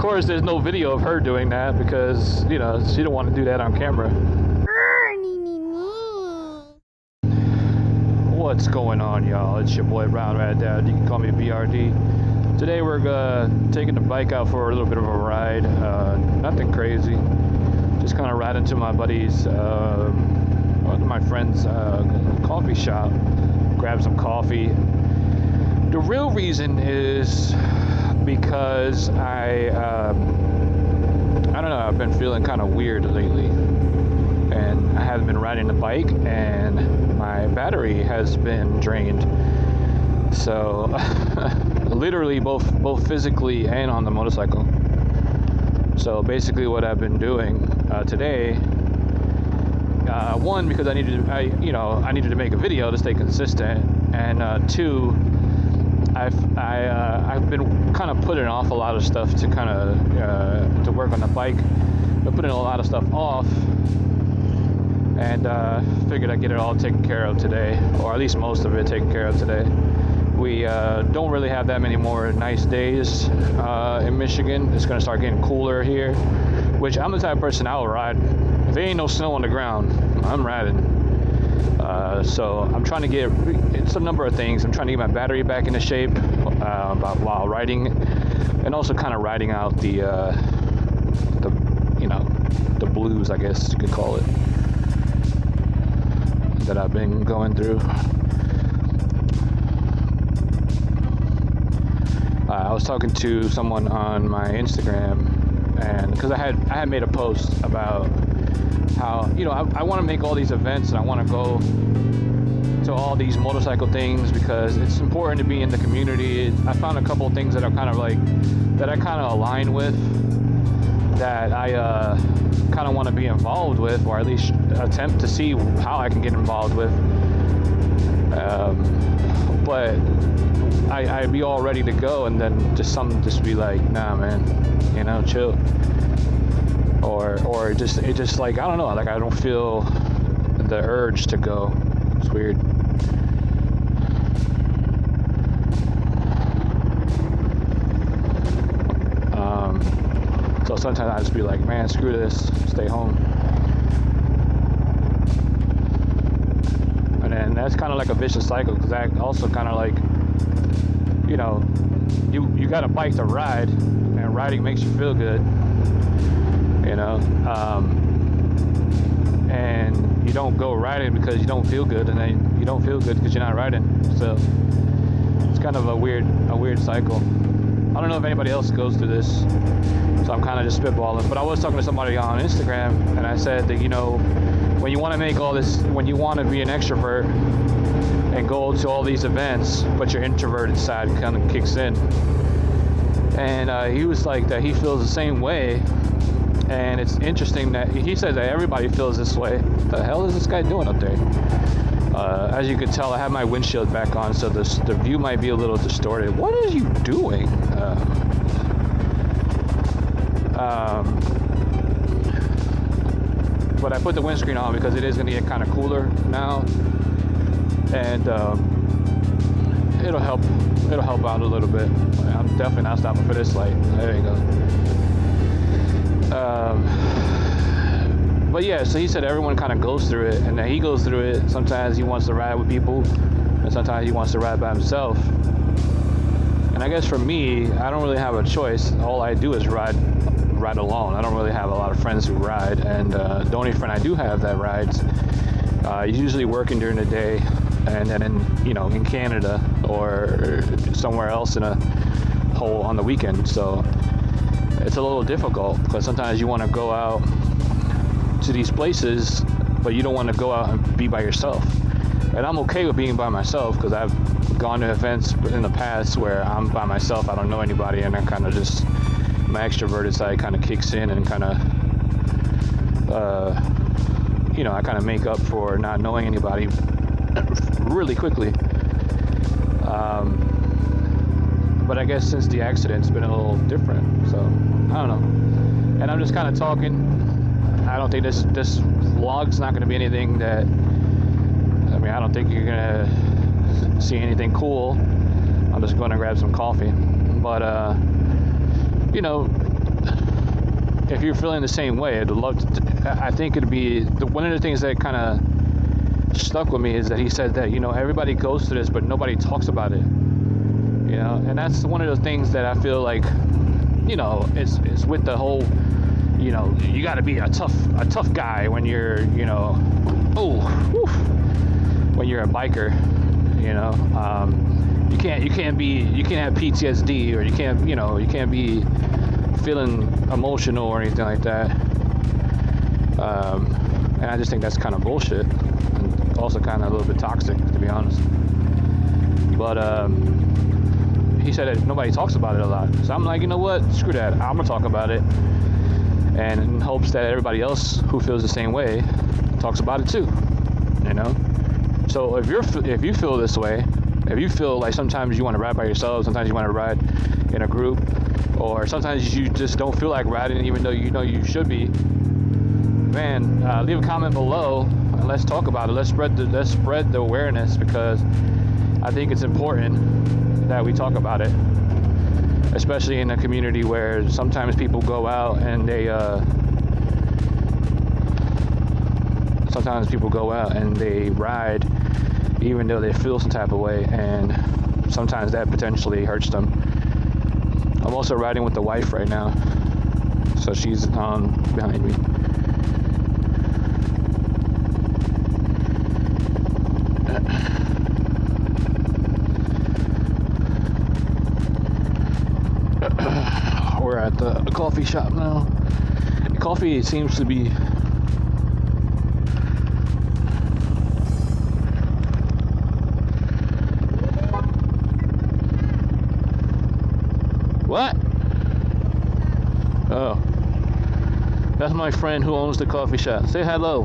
course, there's no video of her doing that because, you know, she don't want to do that on camera. What's going on, y'all? It's your boy Brown Rat Dad. You can call me BRD. Today we're uh, taking the bike out for a little bit of a ride. Uh, nothing crazy. Just kind of riding to my buddy's, uh, my friend's uh, coffee shop. Grab some coffee. The real reason is because I, um, I don't know, I've been feeling kind of weird lately. And I haven't been riding the bike, and my battery has been drained. So, literally, both both physically and on the motorcycle. So basically, what I've been doing uh, today, uh, one because I needed, to, I you know, I needed to make a video to stay consistent, and uh, two, I've I, uh, I've been kind of putting off a lot of stuff to kind of uh, to work on the bike. Been putting a lot of stuff off, and uh, figured I'd get it all taken care of today, or at least most of it taken care of today. We uh, don't really have that many more nice days uh, in Michigan. It's gonna start getting cooler here, which I'm the type of person I'll ride. If there ain't no snow on the ground, I'm riding. Uh, so I'm trying to get it's a number of things. I'm trying to get my battery back into shape uh, while riding, and also kind of riding out the uh, the you know the blues, I guess you could call it, that I've been going through. Uh, I was talking to someone on my Instagram, and because I had I had made a post about how you know I, I want to make all these events and I want to go to all these motorcycle things because it's important to be in the community. I found a couple things that are kind of like that I kind of align with that I uh, kind of want to be involved with, or at least attempt to see how I can get involved with. Um, but I, I'd be all ready to go, and then just something just be like, nah, man, you know, chill. Or, or just it just like I don't know, like I don't feel the urge to go. It's weird. Um, so sometimes I just be like, man, screw this, stay home. And then that's kind of like a vicious cycle because that also kind of like, you know, you you got a bike to ride, and riding makes you feel good. You know, um, and you don't go riding because you don't feel good, and then you don't feel good because you're not riding. So it's kind of a weird a weird cycle. I don't know if anybody else goes through this, so I'm kind of just spitballing. But I was talking to somebody on Instagram, and I said that you know, when you want to make all this, when you want to be an extrovert and go to all these events, but your introverted side kind of kicks in. And uh, he was like that he feels the same way. And it's interesting that he says that everybody feels this way. What the hell is this guy doing up there? Uh, as you can tell, I have my windshield back on, so this, the view might be a little distorted. What are you doing? Uh, um, but I put the windscreen on because it is going to get kind of cooler now, and um, it'll help. It'll help out a little bit. I'm definitely not stopping for this light. There you go. Um, but yeah, so he said everyone kind of goes through it, and then he goes through it. Sometimes he wants to ride with people, and sometimes he wants to ride by himself. And I guess for me, I don't really have a choice. All I do is ride, ride alone. I don't really have a lot of friends who ride, and uh, the only friend I do have that rides, uh, usually working during the day, and then in you know in Canada or somewhere else in a hole on the weekend. So it's a little difficult because sometimes you want to go out to these places, but you don't want to go out and be by yourself. And I'm okay with being by myself because I've gone to events in the past where I'm by myself, I don't know anybody, and I kind of just my extroverted side kind of kicks in and kind of, uh, you know, I kind of make up for not knowing anybody really quickly. Um, but I guess since the accident, it's been a little different. So I don't know. And I'm just kind of talking. I don't think this this vlog's not going to be anything that. I mean, I don't think you're gonna see anything cool. I'm just going to grab some coffee. But uh, you know, if you're feeling the same way, I'd love to. I think it'd be the, one of the things that kind of stuck with me is that he said that you know everybody goes through this, but nobody talks about it. Know, and that's one of the things that I feel like, you know, it's it's with the whole, you know, you got to be a tough a tough guy when you're, you know, oh, when you're a biker. You know, um, you can't you can't be you can't have PTSD or you can't you know you can't be feeling emotional or anything like that. Um, and I just think that's kind of bullshit, and also kind of a little bit toxic, to be honest. But um, he said that nobody talks about it a lot, so I'm like, you know what? Screw that. I'm gonna talk about it, and in hopes that everybody else who feels the same way talks about it too. You know. So if you're if you feel this way, if you feel like sometimes you want to ride by yourself, sometimes you want to ride in a group, or sometimes you just don't feel like riding even though you know you should be, man, uh, leave a comment below and let's talk about it. Let's spread the let's spread the awareness because I think it's important that we talk about it, especially in a community where sometimes people go out and they. Uh, sometimes people go out and they ride even though they feel some type of way and sometimes that potentially hurts them I'm also riding with the wife right now. So she's on behind me. We're at the coffee shop now. Coffee seems to be What? Oh. That's my friend who owns the coffee shop. Say hello.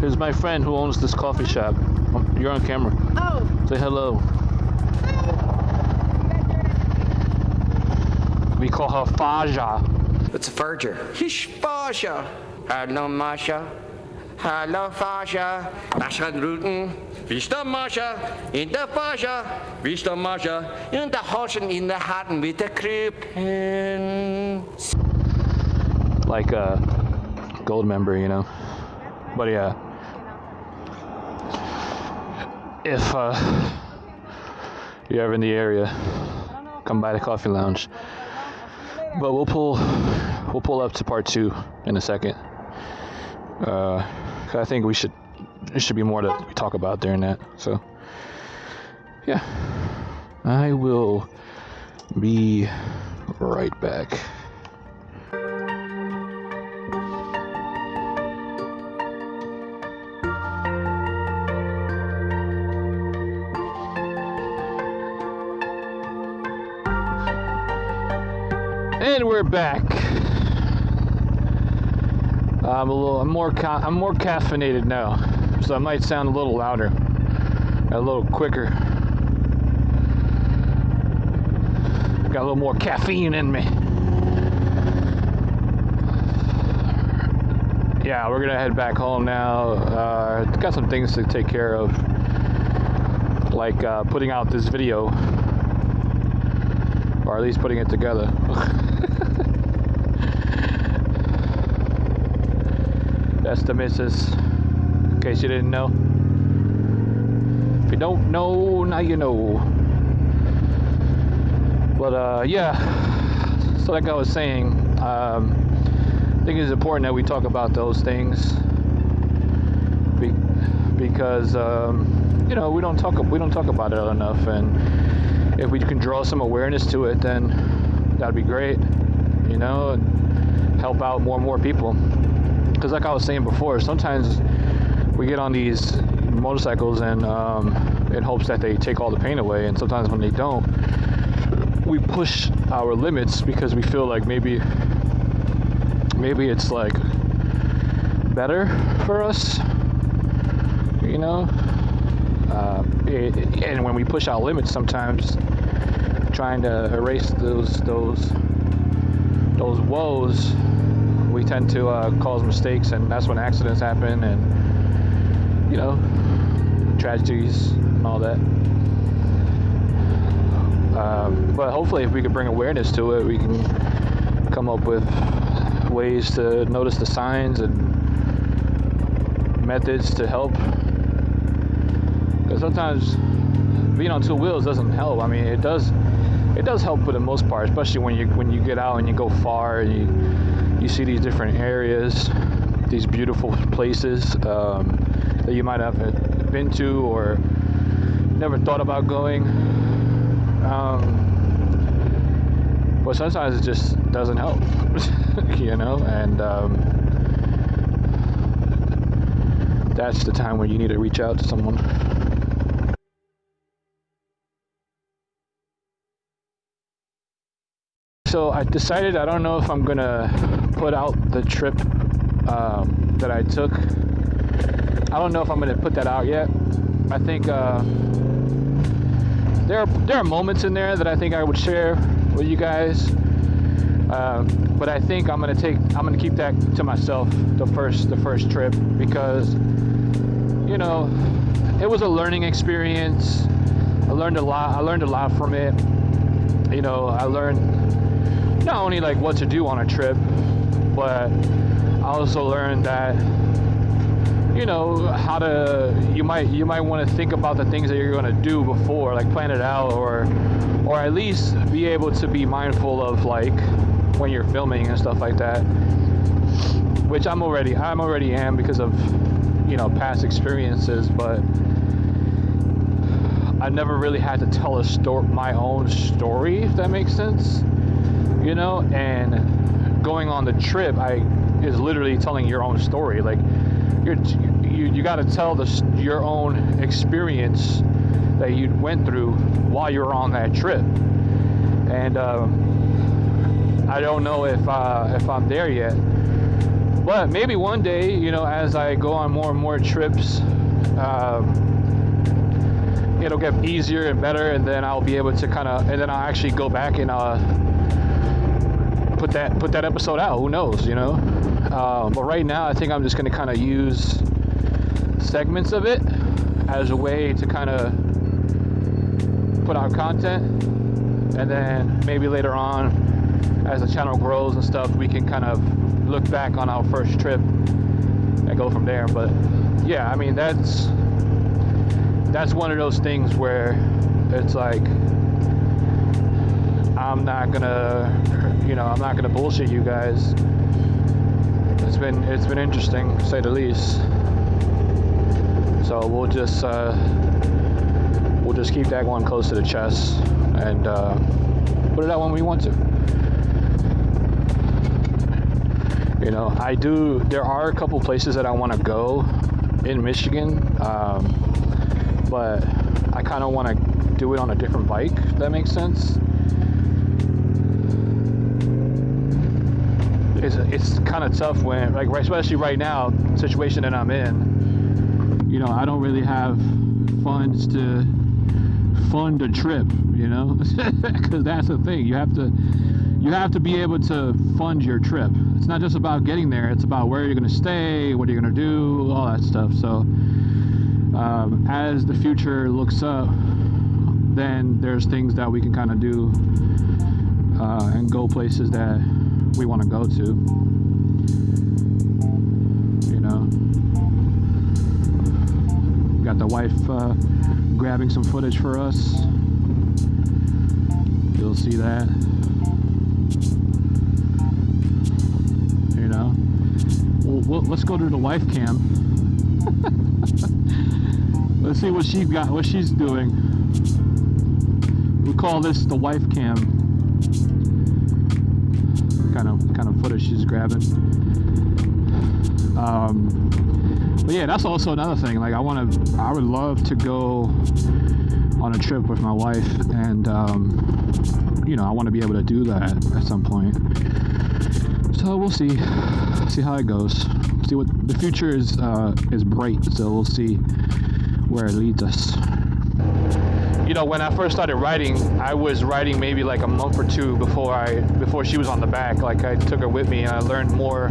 Here's my friend who owns this coffee shop. Um, you're on camera. Oh. Say hello. We call her Faja. It's a verger. Hish Faja. Hallo Masha. Hallo Faja. Masha Ruten. Wie ist der Mascha? In der Faja. Wie ist der Mascha? In der Hoschen, in der Hatten mit der Krippen. Like a Goldmember, you know. But yeah. If uh, you're ever in the area, come by the coffee lounge. But we'll pull we'll pull up to part two in a second. Uh, I think we should there should be more to talk about during that. So yeah, I will be right back. We're back. I'm a little, I'm more, I'm more caffeinated now, so I might sound a little louder, a little quicker. Got a little more caffeine in me. Yeah, we're gonna head back home now. Uh, got some things to take care of, like uh, putting out this video, or at least putting it together. That's the missus. In case you didn't know. If you don't know, now you know. But uh, yeah, so like I was saying, um, I think it's important that we talk about those things be- because um, you know we don't talk we don't talk about it enough, and if we can draw some awareness to it, then that'd be great. You know, help out more and more people because like I was saying before, sometimes we get on these motorcycles and um, in hopes that they take all the pain away, and sometimes when they don't, we push our limits because we feel like maybe maybe it's like better for us, you know. Uh, it, and when we push our limits, sometimes trying to erase those those those woes we tend to uh, cause mistakes, and that's when accidents happen, and you know, tragedies and all that. Um, but hopefully, if we could bring awareness to it, we can come up with ways to notice the signs and methods to help. Because sometimes being on two wheels doesn't help. I mean, it does. It does help for the most part, especially when you when you get out and you go far and you you see these different areas, these beautiful places um, that you might have been to or never thought about going. Um, but sometimes it just doesn't help, you know, and um, that's the time when you need to reach out to someone. So I decided I don't know if I'm gonna put out the trip um, that I took. I don't know if I'm gonna put that out yet. I think uh, there are there are moments in there that I think I would share with you guys. Uh, but I think I'm gonna take I'm gonna keep that to myself the first the first trip because you know it was a learning experience. I learned a lot. I learned a lot from it. You know, I learned not only like what to do on a trip, but I also learned that you know how to you might you might want to think about the things that you're going to do before like plan it out or or at least be able to be mindful of like when you're filming and stuff like that which I'm already I'm already am because of you know past experiences but I never really had to tell a story my own story if that makes sense you know and going on the trip I is literally telling your own story. Like you're you, you got to tell the your own experience that you went through while you were on that trip. And um, I don't know if uh, if I'm there yet. But maybe one day you know as I go on more and more trips um, it'll get easier and better and then I'll be able to kind of and then I'll actually go back and uh, put that put that episode out who knows you know uh, but right now, I think I'm just going to kind of use segments of it as a way to kind of put out content. And then maybe later on, as the channel grows and stuff, we can kind of look back on our first trip and go from there. But yeah, I mean, that's that's one of those things where it's like I'm not gonna, you know, I'm not gonna bullshit you guys it's been it's been interesting to say the least. So we'll just uh, we'll just keep that one close to the chest and uh, put it out when we want to. You know, I do. There are a couple places that I want to go in Michigan, um, but I kind of want to do it on a different bike. If that makes sense. It's it's kind of tough when like especially right now situation that I'm in you know I don't really have funds to fund a trip you know? Because that's the thing you have to you have to be able to fund your trip. It's not just about getting there it's about where you're going to stay what you're going to do all that stuff. So um, as the future looks up then there's things that we can kind of do uh, and go places that we want to go to. You know, got the wife uh, grabbing some footage for us. You'll see that. You know, well, let's go to the wife cam. let's see what she's got, what she's doing. We call this the wife cam kind of kind of footage she's grabbing. Um, but yeah, that's also another thing. Like I want to, I would love to go on a trip with my wife, and um, you know, I want to be able to do that at some point. So we'll see, see how it goes. See what the future is uh, is bright. So we'll see where it leads us you know, when I first started writing, I was writing maybe like a month or two before I before she was on the back. Like I took her with me, and I learned more.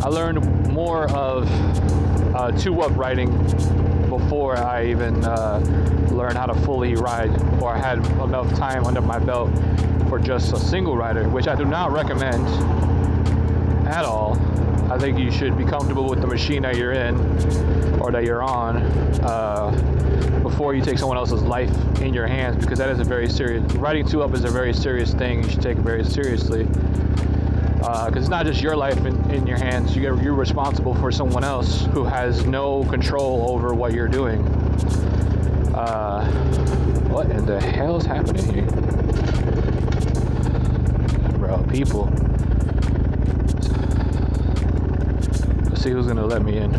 I learned more of uh, two up writing before I even uh, learned how to fully ride or I had enough time under my belt for just a single rider, which I do not recommend at all. I think you should be comfortable with the machine that you're in or that you're on uh, before you take someone else's life in your hands because that is a very serious riding two up is a very serious thing you should take it very seriously. Because uh, it's not just your life in, in your hands you get, you're responsible for someone else who has no control over what you're doing. Uh, what in the hell is happening here? Bro people see who's gonna let me in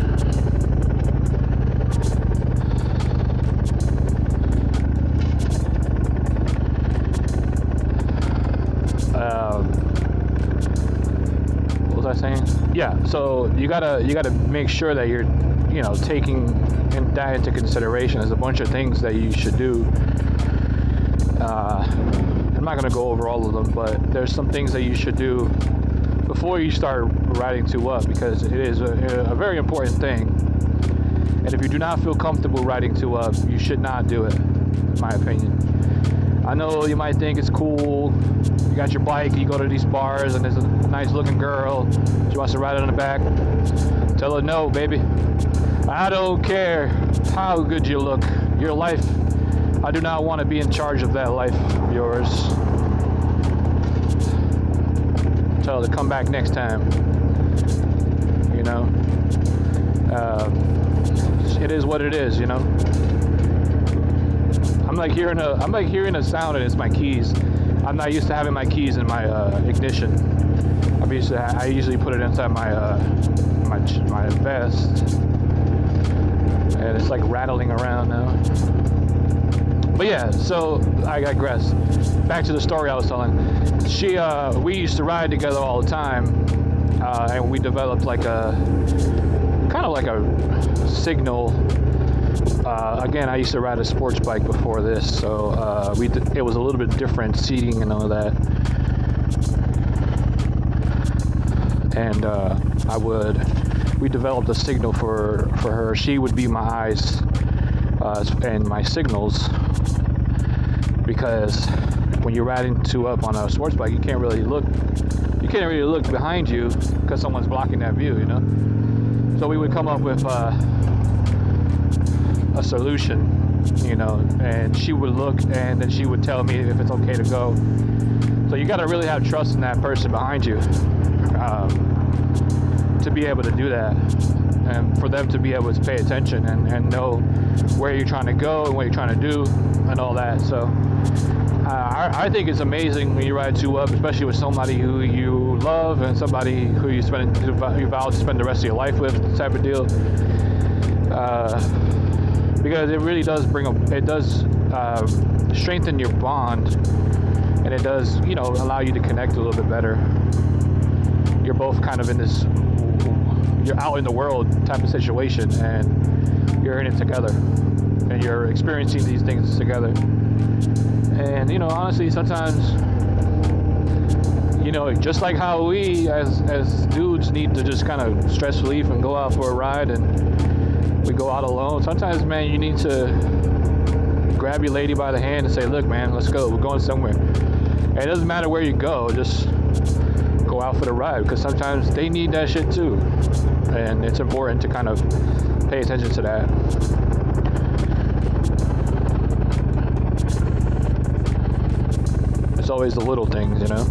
um, what was I saying? Yeah, so you gotta you gotta make sure that you're, you know, taking in, that into consideration. There's a bunch of things that you should do. Uh, I'm not gonna go over all of them, but there's some things that you should do before you start riding two up because it is a, a very important thing. And if you do not feel comfortable riding two up, you should not do it, in my opinion. I know you might think it's cool. You got your bike, you go to these bars, and there's a nice looking girl. She wants to ride on the back. Tell her no, baby. I don't care how good you look. Your life, I do not want to be in charge of that life of yours. Tell her to come back next time. You know? Uh, it is what it is, you know? I'm like hearing a I'm like hearing a sound and it's my keys. I'm not used to having my keys in my uh, ignition. I'm used to I usually put it inside my uh, my my vest, and it's like rattling around now. But yeah, so I digress. Back to the story I was telling. She uh, we used to ride together all the time, uh, and we developed like a kind of like a signal uh, again, I used to ride a sports bike before this, so uh, we it was a little bit different seating and all that. And uh, I would, we developed a signal for for her. She would be my eyes uh, and my signals because when you're riding two up on a sports bike, you can't really look, you can't really look behind you because someone's blocking that view, you know. So we would come up with uh, a solution, you know, and she would look and then she would tell me if it's okay to go. So you got to really have trust in that person behind you um, to be able to do that and for them to be able to pay attention and, and know where you're trying to go and what you're trying to do and all that. So uh, I, I, think it's amazing when you ride two up, especially with somebody who you love and somebody who you spend you vow to spend the rest of your life with, type of deal. Uh, because it really does bring a, it does uh, strengthen your bond, and it does you know allow you to connect a little bit better. You're both kind of in this, you're out in the world type of situation, and you're in it together, and you're experiencing these things together. And you know, honestly, sometimes you know, just like how we as as dudes need to just kind of stress relief and go out for a ride and we go out alone. Sometimes, man, you need to grab your lady by the hand and say, look, man, let's go. We're going somewhere. And it doesn't matter where you go, just go out for the ride because sometimes they need that shit too. And it's important to kind of pay attention to that. It's always the little things, you know?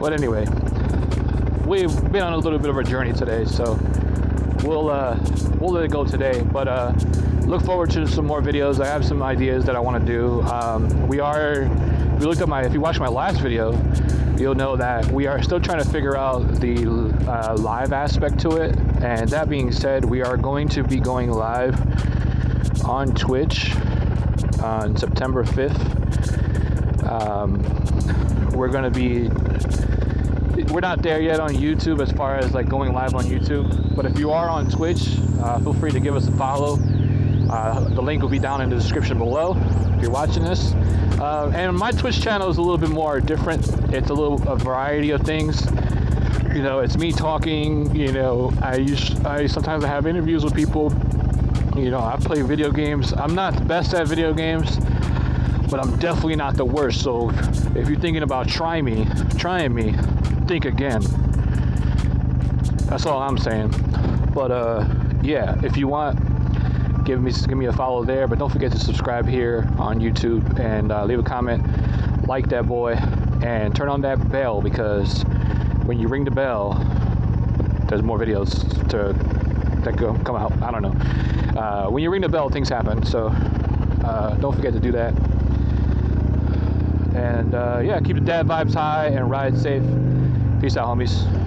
But anyway, we've been on a little bit of a journey today, so we'll uh, we'll let it go today. But uh, look forward to some more videos. I have some ideas that I want to do. Um, we are. If you looked at my, if you watched my last video, you'll know that we are still trying to figure out the uh, live aspect to it. And that being said, we are going to be going live on Twitch on September 5th. Um, we're going to be we're not there yet on YouTube as far as like going live on YouTube. But if you are on Twitch, uh, feel free to give us a follow. Uh, the link will be down in the description below if you're watching this. Uh, and my Twitch channel is a little bit more different. It's a little a variety of things. You know, it's me talking. You know, I use I sometimes I have interviews with people. You know, I play video games. I'm not the best at video games, but I'm definitely not the worst. So if you're thinking about trying me, trying me, think again. That's all I'm saying. But uh, yeah, if you want, give me give me a follow there. But don't forget to subscribe here on YouTube and uh, leave a comment, like that boy, and turn on that bell because when you ring the bell, there's more videos to that go come out. I don't know. Uh, when you ring the bell, things happen. So uh, don't forget to do that. And uh, yeah, keep the dad vibes high and ride safe. Peace out, homies.